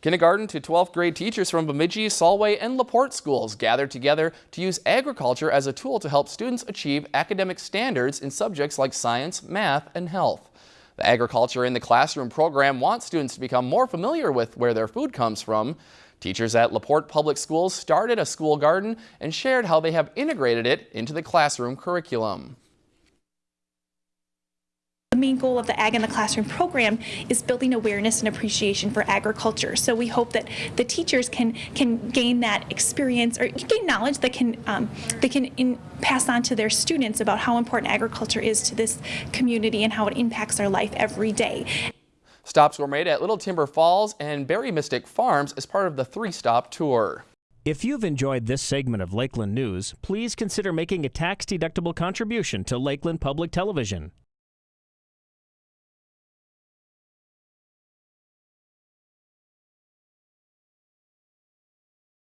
Kindergarten to 12th grade teachers from Bemidji, Solway, and LaPorte schools gathered together to use agriculture as a tool to help students achieve academic standards in subjects like science, math, and health. The Agriculture in the Classroom program wants students to become more familiar with where their food comes from. Teachers at LaPorte Public Schools started a school garden and shared how they have integrated it into the classroom curriculum. The main goal of the Ag in the Classroom program is building awareness and appreciation for agriculture. So we hope that the teachers can can gain that experience or gain knowledge that can um, they can in, pass on to their students about how important agriculture is to this community and how it impacts our life every day. Stops were made at Little Timber Falls and Berry Mystic Farms as part of the three-stop tour. If you've enjoyed this segment of Lakeland News, please consider making a tax-deductible contribution to Lakeland Public Television.